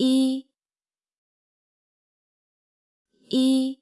一一。